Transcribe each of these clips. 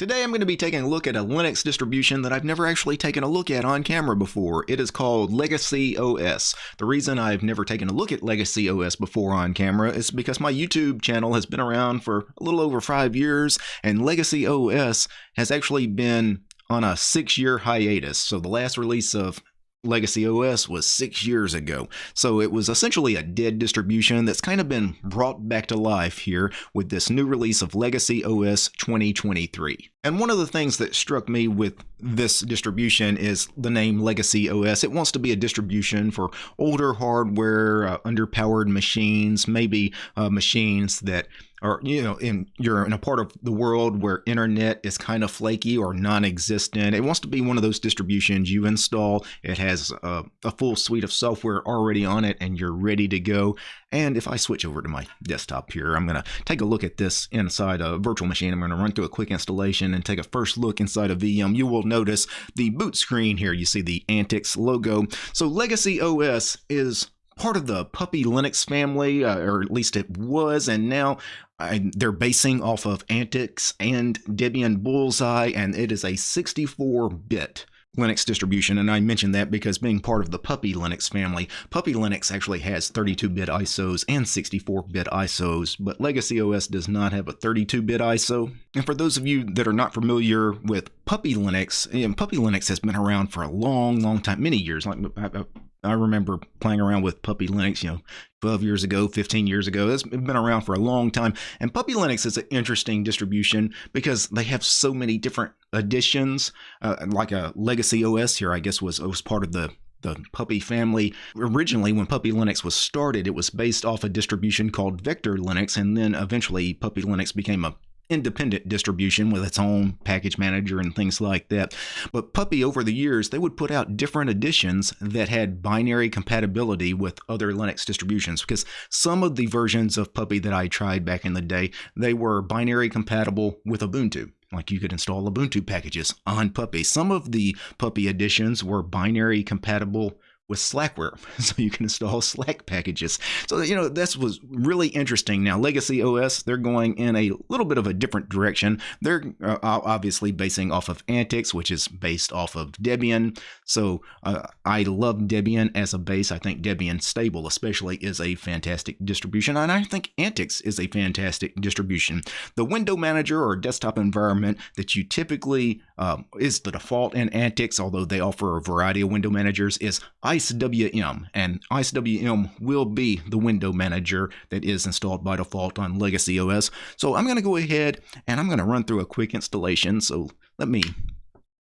Today I'm going to be taking a look at a Linux distribution that I've never actually taken a look at on camera before. It is called Legacy OS. The reason I've never taken a look at Legacy OS before on camera is because my YouTube channel has been around for a little over five years, and Legacy OS has actually been on a six year hiatus. So the last release of Legacy OS was six years ago, so it was essentially a dead distribution that's kind of been brought back to life here with this new release of Legacy OS 2023. And one of the things that struck me with this distribution is the name Legacy OS. It wants to be a distribution for older hardware, uh, underpowered machines, maybe uh, machines that are you know in you're in a part of the world where internet is kind of flaky or non-existent. It wants to be one of those distributions you install. It has a, a, full suite of software already on it and you're ready to go. And if i switch over to my desktop here i'm going to take a look at this inside a virtual machine. I'm going to run through a quick installation and take a first look inside a vm you will notice the boot screen here. You see the Antix logo. So Legacy OS is part of the Puppy Linux family, uh, or at least it was, and now I, they're basing off of Antix and Debian Bullseye, and it is a 64 bit Linux distribution, and I mentioned that because being part of the Puppy Linux family, Puppy Linux actually has 32-bit ISOs and 64-bit ISOs, but Legacy OS does not have a 32-bit ISO. And for those of you that are not familiar with Puppy Linux, know, Puppy Linux has been around for a long, long time, many years. Like uh, uh, I remember playing around with Puppy Linux, you know, 12 years ago, 15 years ago. It's been around for a long time. And Puppy Linux is an interesting distribution because they have so many different editions. Uh, like a Legacy OS here, I guess, was, was part of the the Puppy family. Originally, when Puppy Linux was started, it was based off a distribution called Vector Linux, and then eventually Puppy Linux became a independent distribution with its own package manager and things like that. But Puppy, over the years, they would put out different editions that had binary compatibility with other Linux distributions because some of the versions of Puppy that I tried back in the day, they were binary compatible with Ubuntu. Like you could install Ubuntu packages on Puppy. Some of the Puppy editions were binary compatible with Slackware, so you can install Slack packages. So you know this was really interesting. Now Legacy OS, they're going in a little bit of a different direction. They're uh, obviously basing off of Antix, which is based off of Debian. So uh, I love Debian as a base. I think Debian Stable, especially, is a fantastic distribution, and I think Antix is a fantastic distribution. The window manager or desktop environment that you typically um, is the default in Antix, although they offer a variety of window managers, is IceWM. And IceWM will be the window manager that is installed by default on Legacy OS. So I'm going to go ahead and I'm going to run through a quick installation. So let me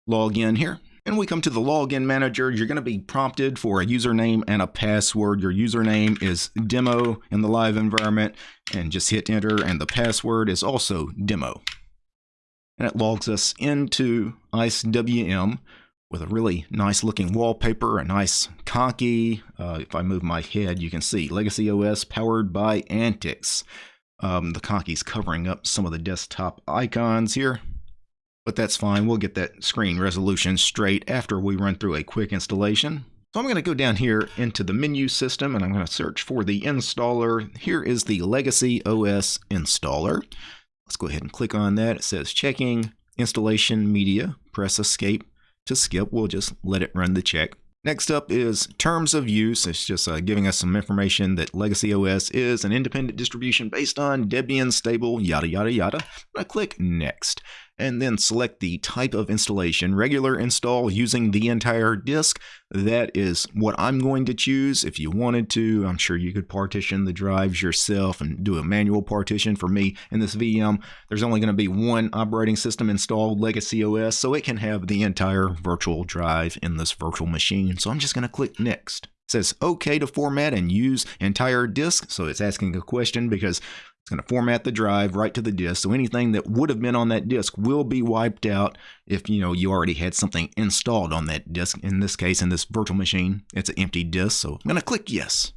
log in here. And we come to the login manager. You're going to be prompted for a username and a password. Your username is demo in the live environment and just hit enter. And the password is also demo and it logs us into IceWM with a really nice looking wallpaper, a nice Conky. Uh, if I move my head, you can see Legacy OS powered by Antix. Um, the Conky's covering up some of the desktop icons here, but that's fine. We'll get that screen resolution straight after we run through a quick installation. So I'm going to go down here into the menu system and I'm going to search for the installer. Here is the Legacy OS installer. Let's go ahead and click on that. It says checking installation media. Press escape to skip. We'll just let it run the check. Next up is terms of use. It's just uh, giving us some information that Legacy OS is an independent distribution based on Debian stable, yada, yada, yada. To click next and then select the type of installation, regular install using the entire disk. That is what I'm going to choose. If you wanted to, I'm sure you could partition the drives yourself and do a manual partition. For me, in this VM, there's only going to be one operating system installed, Legacy OS, so it can have the entire virtual drive in this virtual machine. So I'm just going to click next. It says OK to format and use entire disk. So it's asking a question because it's going to format the drive right to the disk. So anything that would have been on that disk will be wiped out if you know you already had something installed on that disk. In this case, in this virtual machine, it's an empty disk. So I'm going to click yes.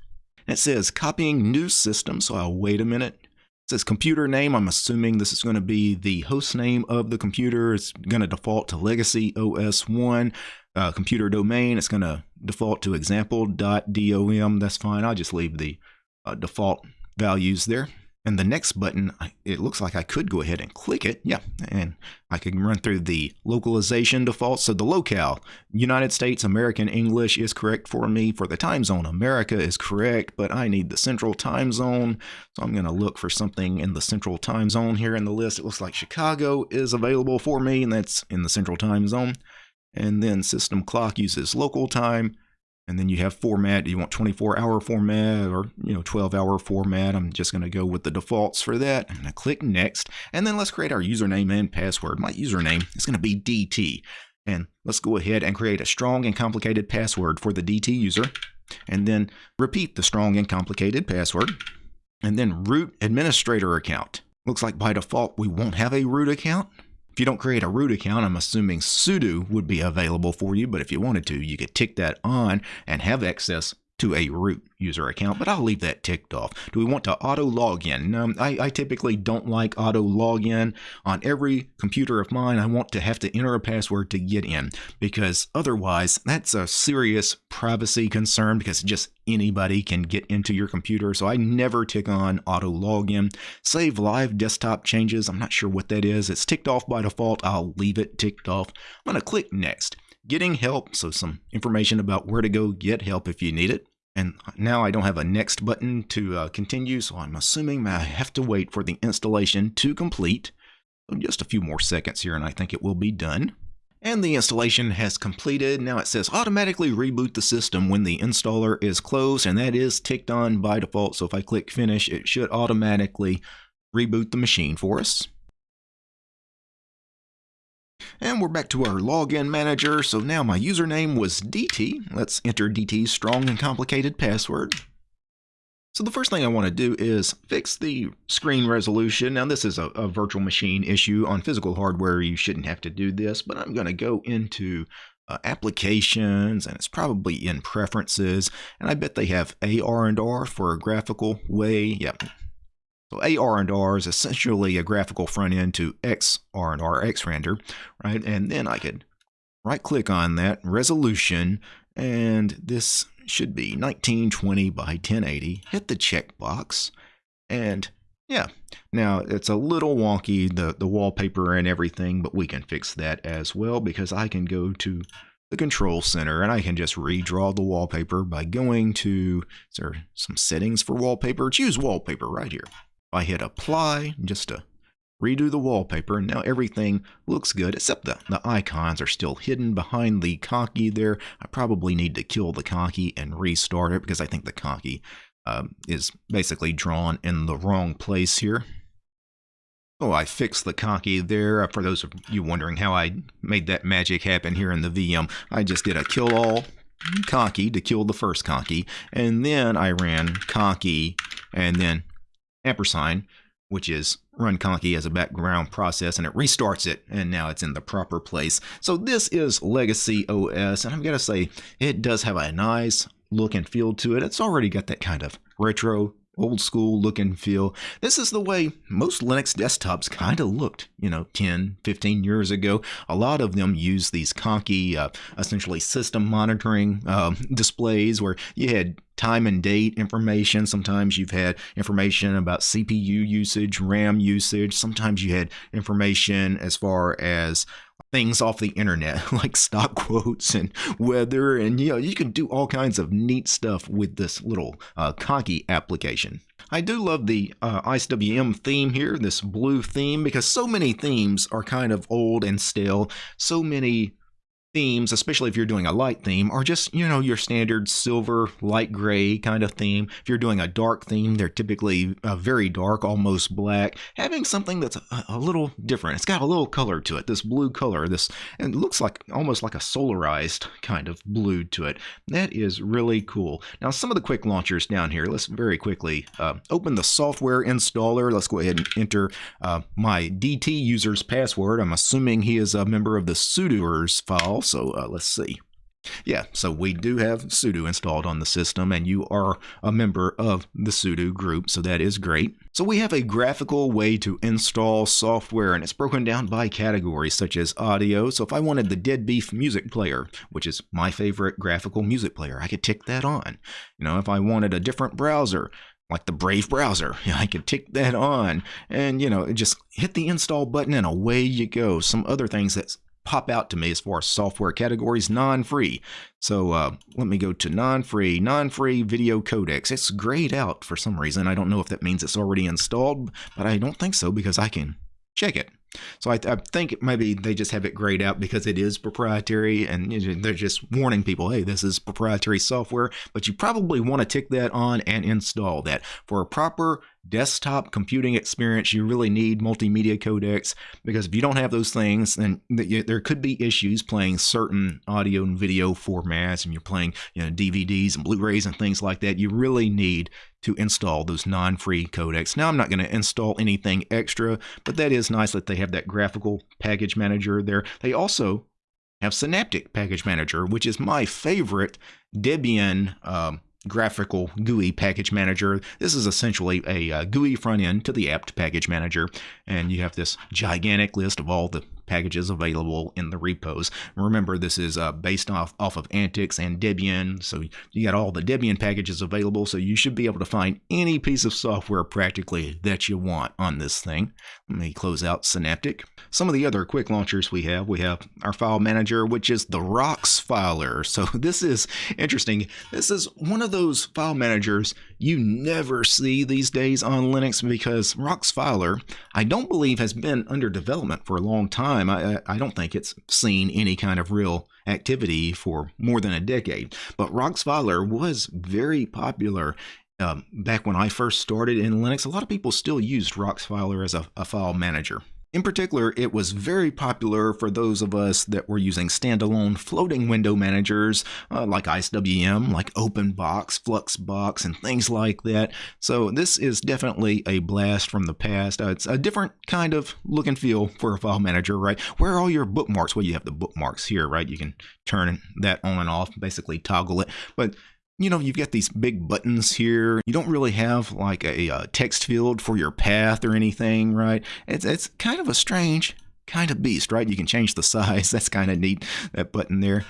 And it says copying new system. So I'll wait a minute. It says computer name. I'm assuming this is going to be the host name of the computer. It's going to default to Legacy OS 1. Uh, computer domain, it's going to default to example.dom. That's fine. I'll just leave the uh, default values there. And the next button, it looks like I could go ahead and click it. Yeah, and I can run through the localization defaults. So the locale, United States American English is correct for me. For the time zone, America is correct, but I need the central time zone. So I'm going to look for something in the central time zone here in the list. It looks like Chicago is available for me, and that's in the central time zone. And then system clock uses local time and then you have format. You want 24 hour format or you know 12 hour format? I'm just going to go with the defaults for that. I'm going to click next. And then let's create our username and password. My username is going to be dt and let's go ahead and create a strong and complicated password for the dt user. And then repeat the strong and complicated password. And then root administrator account. Looks like by default we won't have a root account if you don't create a root account, I'm assuming sudo would be available for you, but if you wanted to, you could tick that on and have access to a root user account, but I'll leave that ticked off. Do we want to auto login? Um, I, I typically don't like auto login. On every computer of mine, I want to have to enter a password to get in because otherwise that's a serious privacy concern because just anybody can get into your computer. So I never tick on auto login. Save live desktop changes. I'm not sure what that is. It's ticked off by default. I'll leave it ticked off. I'm going to click next getting help, so some information about where to go get help if you need it. And now I don't have a next button to uh, continue, so I'm assuming I have to wait for the installation to complete. Just a few more seconds here, and I think it will be done. And the installation has completed. Now it says automatically reboot the system when the installer is closed, and that is ticked on by default. So if I click finish, it should automatically reboot the machine for us. And we're back to our login manager. So now my username was DT. Let's enter DT's strong and complicated password. So the first thing I want to do is fix the screen resolution. Now this is a, a, virtual machine issue. On physical hardware you shouldn't have to do this, but I'm going to go into uh, applications and it's probably in preferences. And I bet they have ARandR for a graphical way. Yep, so ARandR is essentially a graphical front end to xrandr, XRender, right? And then I could right click on that resolution, and this should be 1920 by 1080. Hit the checkbox, and yeah, now it's a little wonky, the, the wallpaper and everything, but we can fix that as well because I can go to the control center and I can just redraw the wallpaper by going to, is there some settings for wallpaper? Choose wallpaper right here. I hit apply just to redo the wallpaper and now everything looks good except the, the icons are still hidden behind the Conky there. I probably need to kill the Conky and restart it because I think the Conky um, is basically drawn in the wrong place here. Oh, I fixed the Conky there. Uh, for those of you wondering how I made that magic happen here in the VM, I just did a kill all Conky to kill the first Conky, and then I ran Conky and then ampersand, which is run conky as a background process and it restarts it and now it's in the proper place. So this is Legacy OS and I'm going to say it does have a nice look and feel to it. It's already got that kind of retro old school look and feel. This is the way most Linux desktops kind of looked, you know, 10, 15 years ago. A lot of them used these conky, uh, essentially system monitoring uh, displays where you had time and date information. Sometimes you've had information about CPU usage, RAM usage. Sometimes you had information as far as things off the internet like stock quotes and weather and you know you can do all kinds of neat stuff with this little uh, application I do love the uh, IceWM theme here, this blue theme, because so many themes are kind of old and stale. So many themes, especially if you're doing a light theme, are just, you know, your standard silver, light gray kind of theme. If you're doing a dark theme, they're typically uh, very dark, almost black. Having something that's a, a, little different. It's got a little color to it, this blue color, this, and looks like almost like a solarized kind of blue to it. That is really cool. Now, some of the quick launchers down here, let's very quickly uh, open the software installer. Let's go ahead and enter uh, my DT user's password. I'm assuming he is a member of the sudoers file. So uh, let's see. Yeah, so we do have sudo installed on the system, and you are a member of the sudo group, so that is great. So we have a graphical way to install software, and it's broken down by categories such as audio. So if I wanted the DeaDBeeF music player, which is my favorite graphical music player, I could tick that on. You know, if I wanted a different browser, like the Brave browser. I could tick that on and, you know, just hit the install button and away you go. Some other things that pop out to me as far as software categories, non-free. So uh, let me go to non-free, non-free video codecs. It's grayed out for some reason. I don't know if that means it's already installed, but I don't think so because I can check it. So I, I, think maybe they just have it grayed out because it is proprietary and they're just warning people, hey, this is proprietary software, but you probably want to tick that on and install that. For a proper desktop computing experience, you really need multimedia codecs because if you don't have those things, then there could be issues playing certain audio and video formats and you're playing you know, DVDs and Blu-rays and things like that. You really need to install those non-free codecs. Now I'm not going to install anything extra, but that is nice that they have that graphical package manager there. They also have Synaptic Package Manager, which is my favorite Debian um, graphical GUI package manager. This is essentially a uh, GUI front end to the apt package manager, and you have this gigantic list of all the packages available in the repos. Remember, this is uh, based off, off of Antix and Debian, so you got all the Debian packages available, so you should be able to find any piece of software practically that you want on this thing. Let me close out Synaptic. Some of the other quick launchers we have, we have our file manager, which is the RoXFiler. So this is interesting. This is one of those file managers you never see these days on Linux because RoXFiler, I don't believe has been under development for a long time. I, I don't think it's seen any kind of real activity for more than a decade. But RoXFiler was very popular um, back when I first started in Linux. A lot of people still used RoXFiler as a, a file manager. In particular, it was very popular for those of us that were using standalone floating window managers uh, like IceWM, like OpenBox, Fluxbox, and things like that. So this is definitely a blast from the past. Uh, it's a different kind of look and feel for a file manager, right? Where are all your bookmarks? Well, you have the bookmarks here, right? You can turn that on and off, basically toggle it. But you know, you've got these big buttons here. You don't really have like a, a, uh, text field for your path or anything, right? It's, it's kind of a strange kind of beast, right? You can change the size. That's kind of neat, that button there.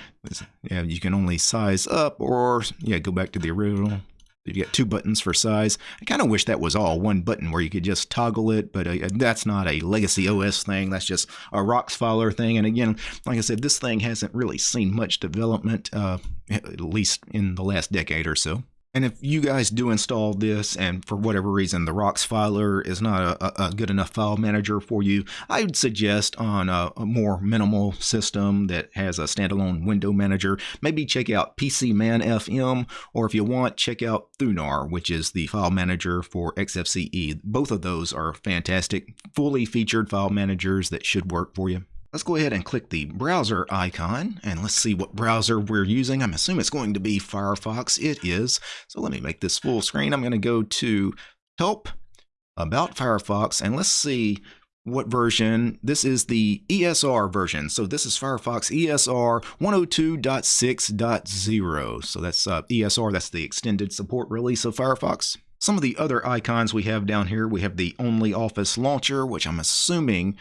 Yeah, you can only size up or, yeah, go back to the original. You get two buttons for size. I kind of wish that was all one button where you could just toggle it, but uh, that's not a Legacy OS thing. That's just a RoXFiler thing. And again, like I said, this thing hasn't really seen much development, uh, at least in the last decade or so. And if you guys do install this and for whatever reason the RoXFiler is not a, a, good enough file manager for you, I would suggest on a, a, more minimal system that has a standalone window manager, maybe check out PCManFM or if you want, check out Thunar, which is the file manager for XFCE. Both of those are fantastic, fully featured file managers that should work for you. Let's go ahead and click the browser icon and let's see what browser we're using. I'm assuming it's going to be Firefox. It is. So let me make this full screen. I'm going to go to help about Firefox and let's see what version. This is the ESR version. So this is Firefox ESR 102.6.0. So that's uh, ESR, that's the extended support release of Firefox. Some of the other icons we have down here, we have the Only Office launcher, which I'm assuming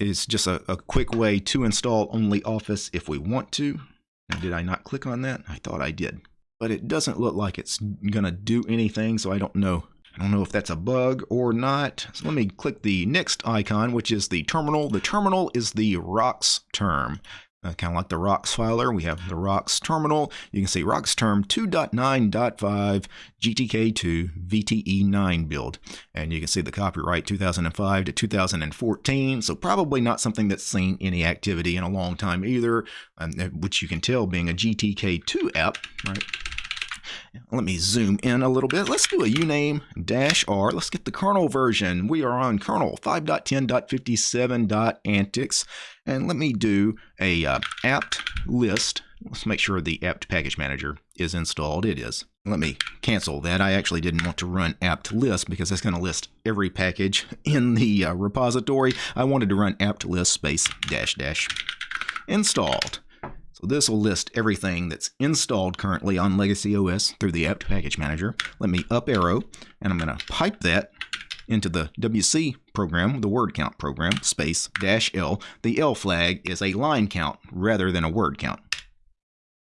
is just a, a quick way to install only Office if we want to. Now, did I not click on that? I thought I did. But it doesn't look like it's going to do anything, so I don't know. I don't know if that's a bug or not. So let me click the next icon, which is the terminal. The terminal is the rocks term. Uh, kind of like the RoXFiler, we have the ROX terminal. You can see ROXTerm 2.9.5 GTK2 VTE9 build. And you can see the copyright 2005 to 2014. So probably not something that's seen any activity in a long time either, um, which you can tell being a GTK2 app, right? Let me zoom in a little bit. Let's do a uname dash r. Let's get the kernel version. We are on kernel 5.10.57.antix. And let me do a uh, apt list. Let's make sure the apt package manager is installed. It is. Let me cancel that. I actually didn't want to run apt list because that's going to list every package in the uh, repository. I wanted to run apt list space dash dash installed. So this will list everything that's installed currently on Legacy OS through the apt package manager. Let me up arrow and I'm going to pipe that into the WC program, the word count program, space dash L. The L flag is a line count rather than a word count.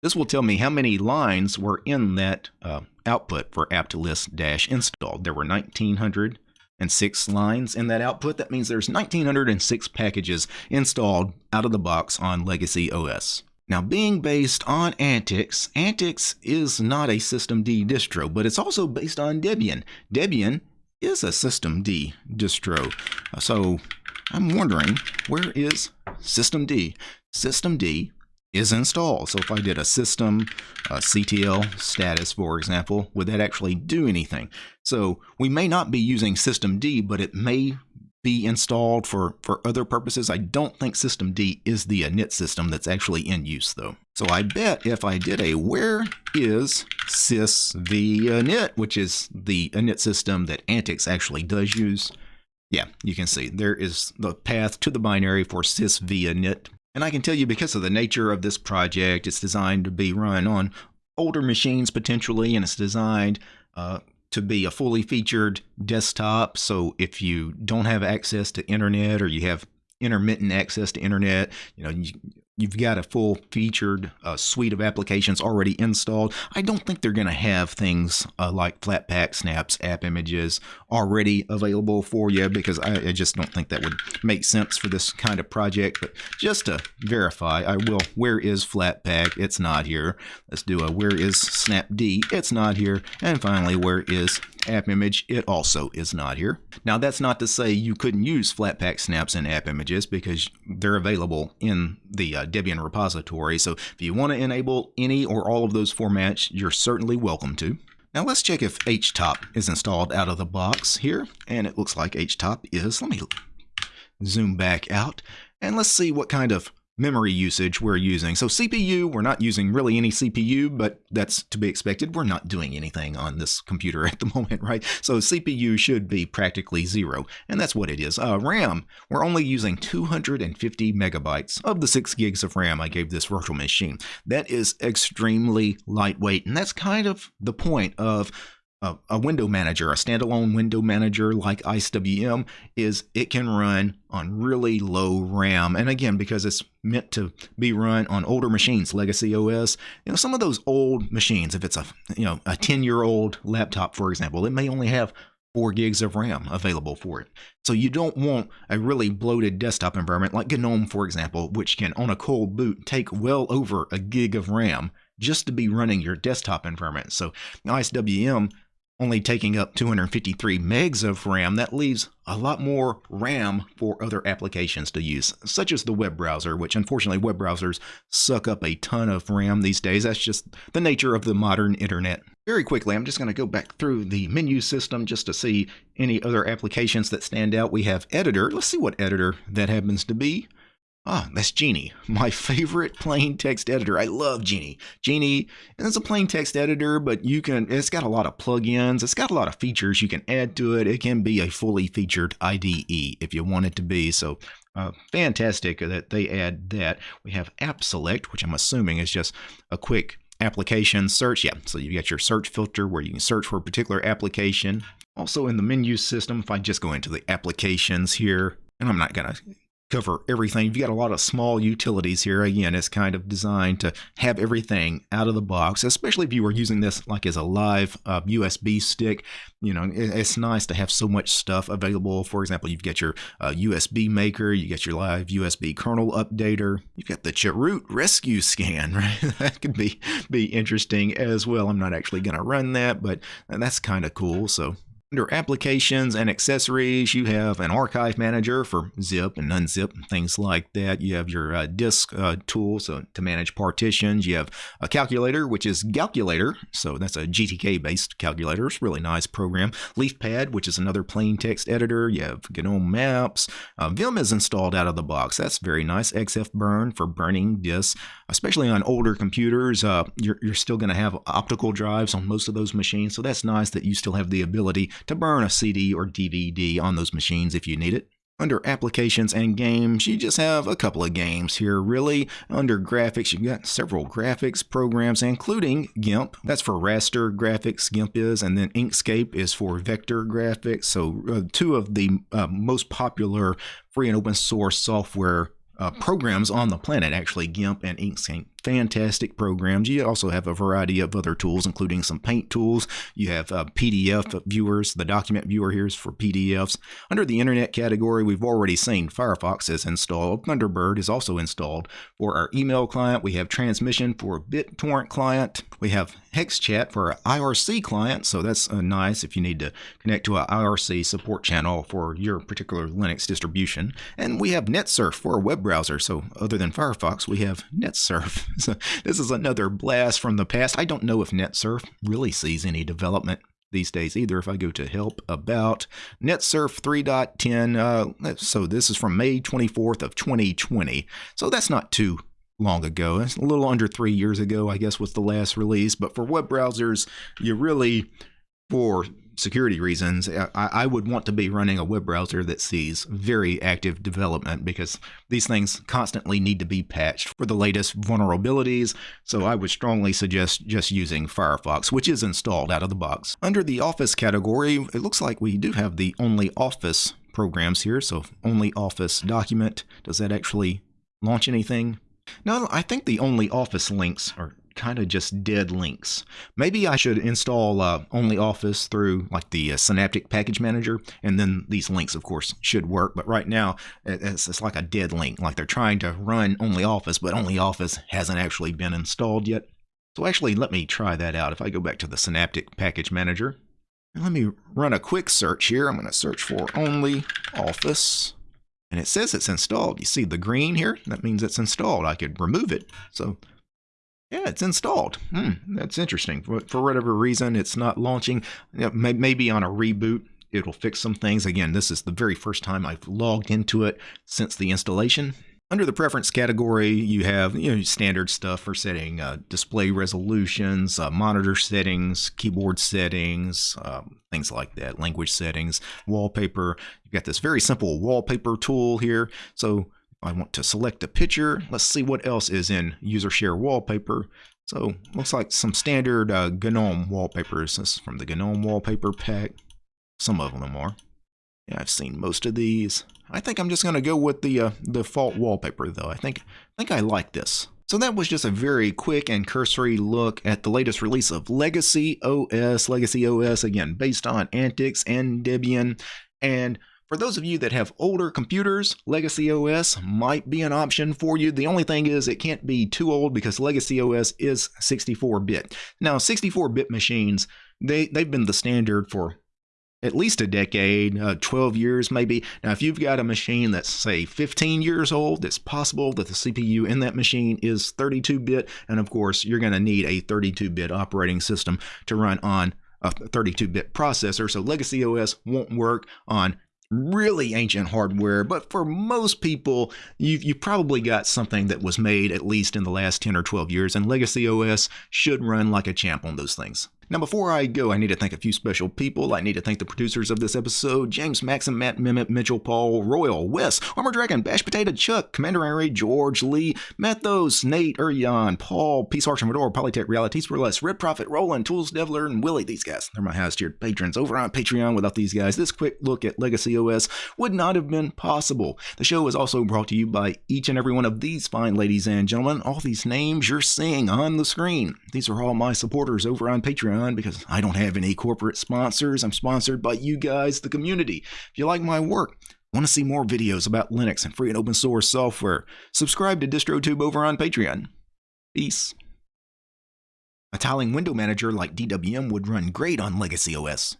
This will tell me how many lines were in that uh, output for apt list dash installed. There were 1906 lines in that output. That means there's 1906 packages installed out of the box on Legacy OS. Now, being based on Antix, Antix is not a Systemd distro, but it's also based on Debian. Debian is a Systemd distro. So I'm wondering, where is Systemd? Systemd is installed. So if I did a system uh, CTL status, for example, would that actually do anything? So we may not be using systemd, but it may be installed for, for other purposes. I don't think systemd is the init system that's actually in use though. So I bet if I did a where is sysvinit, which is the init system that Antix actually does use, yeah, you can see there is the path to the binary for sysvinit. And I can tell you because of the nature of this project, it's designed to be run on older machines potentially, and it's designed uh, to be a fully featured desktop. So if you don't have access to internet or you have intermittent access to internet, you know, you, you've got a full featured uh, suite of applications already installed. I don't think they're going to have things uh, like Flatpak, Snaps, app images already available for you because I, I, just don't think that would make sense for this kind of project. But just to verify, I will, where is Flatpak? It's not here. Let's do a where is Snapd? It's not here. And finally, where is app image, it also is not here. Now that's not to say you couldn't use Flatpak snaps and app images because they're available in the uh, Debian repository. So if you want to enable any or all of those formats, you're certainly welcome to. Now let's check if htop is installed out of the box here. And it looks like htop is. Let me zoom back out and let's see what kind of memory usage we're using. So CPU, we're not using really any CPU, but that's to be expected. We're not doing anything on this computer at the moment, right? So CPU should be practically zero, and that's what it is. Uh, RAM, we're only using 250 megabytes of the 6 gigs of RAM I gave this virtual machine. That is extremely lightweight, and that's kind of the point of a, a, window manager, a standalone window manager like IceWM, is it can run on really low RAM. And again, because it's meant to be run on older machines, Legacy OS, you know, some of those old machines, if it's a you know a 10 year old laptop, for example, it may only have four gigs of RAM available for it. So you don't want a really bloated desktop environment like GNOME, for example, which can on a cold boot take well over a gig of RAM just to be running your desktop environment. So IceWM only taking up 253 megs of RAM, that leaves a lot more RAM for other applications to use, such as the web browser, which unfortunately web browsers suck up a ton of RAM these days. That's just the nature of the modern internet. Very quickly, I'm just going to go back through the menu system just to see any other applications that stand out. We have editor. Let's see what editor that happens to be. Ah, that's Geany, my favorite plain text editor. I love Geany. Geany is a plain text editor, but you can it's got a lot of plugins. It's got a lot of features you can add to it. It can be a fully featured IDE if you want it to be. So uh, fantastic that they add that. We have App Select, which I'm assuming is just a quick application search. Yeah, so you've got your search filter where you can search for a particular application. Also in the menu system, if I just go into the applications here, and I'm not going to cover everything. You've got a lot of small utilities here. Again, it's kind of designed to have everything out of the box, especially if you were using this like as a live uh, USB stick. You know, it's nice to have so much stuff available. For example, you've got your uh, USB maker, you get your live USB kernel updater, you've got the chroot rescue scan, right? that could be be interesting as well. I'm not actually going to run that, but that's kind of cool. So under applications and accessories, you have an archive manager for zip and unzip, and things like that. You have your uh, disk uh, tool so to manage partitions. You have a calculator, which is Galculator. So that's a GTK based calculator. It's a really nice program. LeafPad, which is another plain text editor. You have GNOME Maps. Uh, Vim is installed out of the box. That's very nice. XFBurn for burning disks, especially on older computers. Uh, you're, you're still going to have optical drives on most of those machines. So that's nice that you still have the ability to burn a CD or DVD on those machines if you need it. Under applications and games, you just have a couple of games here, really. Under graphics, you've got several graphics programs, including GIMP. That's for raster graphics, GIMP is, and then Inkscape is for vector graphics. So, uh, two of the uh, most popular free and open source software uh, programs on the planet, actually, GIMP and Inkscape fantastic programs. You also have a variety of other tools, including some paint tools. You have uh, PDF viewers. The document viewer here is for PDFs. Under the internet category, we've already seen Firefox is installed. Thunderbird is also installed. For our email client, we have Transmission for BitTorrent client. We have HexChat for IRC client, so that's uh, nice if you need to connect to an IRC support channel for your particular Linux distribution. And we have NetSurf for a web browser, so other than Firefox, we have NetSurf. So this is another blast from the past. I don't know if NetSurf really sees any development these days either. If I go to help about NetSurf 3.10, uh, so this is from May 24th of 2020. So that's not too long ago. It's a little under three years ago, I guess, was the last release. But for web browsers, you really, for security reasons, I, I, would want to be running a web browser that sees very active development because these things constantly need to be patched for the latest vulnerabilities. So I would strongly suggest just using Firefox, which is installed out of the box. Under the Office category, it looks like we do have the Only Office programs here. So Only Office document. Does that actually launch anything? No, I think the only Office links are kind of just dead links. Maybe I should install uh, only Office through like the uh, Synaptic Package Manager, and then these links, of course, should work. But right now, it's, it's like a dead link. Like they're trying to run only Office, but only Office hasn't actually been installed yet. So actually, let me try that out. If I go back to the Synaptic Package Manager, let me run a quick search here. I'm going to search for only Office and it says it's installed. You see the green here? That means it's installed. I could remove it. So yeah, it's installed. Hmm, that's interesting. For, for whatever reason, it's not launching. Maybe on a reboot, it'll fix some things. Again, this is the very first time I've logged into it since the installation. Under the preference category, you have you know standard stuff for setting uh, display resolutions, uh, monitor settings, keyboard settings, um, things like that, language settings, wallpaper. You've got this very simple wallpaper tool here. So I want to select a picture. Let's see what else is in user share wallpaper. So looks like some standard uh, GNOME wallpapers. This is from the GNOME wallpaper pack. Some of them are. Yeah, I've seen most of these. I think I'm just going to go with the uh, default wallpaper, though. I think, I think I like this. So that was just a very quick and cursory look at the latest release of Legacy OS. Legacy OS, again, based on Antix and Debian. And for those of you that have older computers, Legacy OS might be an option for you. The only thing is it can't be too old because Legacy OS is 64-bit. Now, 64-bit machines, they, they've been the standard for at least a decade, uh, 12 years maybe. Now, if you've got a machine that's, say, 15 years old, it's possible that the CPU in that machine is 32 bit. And of course, you're going to need a 32 bit operating system to run on a 32 bit processor. So Legacy OS won't work on really ancient hardware, but for most people, you've, you probably got something that was made at least in the last 10 or 12 years, and Legacy OS should run like a champ on those things. Now, before I go, I need to thank a few special people. I need to thank the producers of this episode James Maxim, Matt Mimit, Mitchell Paul, Royal, Wes, Armor Dragon, Bash Potato, Chuck, Commander Henry, George, Lee, Mathos, Nate, Urian, Paul, Peace Archer, Medor, Polytech Realities for Less, Red Prophet, Roland, Tools Devler, and Willie. These guys, they're my highest tiered patrons over on Patreon. Without these guys, this quick look at Legacy OS would not have been possible. The show is also brought to you by each and every one of these fine ladies and gentlemen. All these names you're seeing on the screen. These are all my supporters over on Patreon because I don't don't have any corporate sponsors. I'm sponsored by you guys, the community. If you like my work, want to see more videos about Linux and free and open source software, subscribe to DistroTube over on Patreon. Peace. A tiling window manager like DWM would run great on Legacy OS.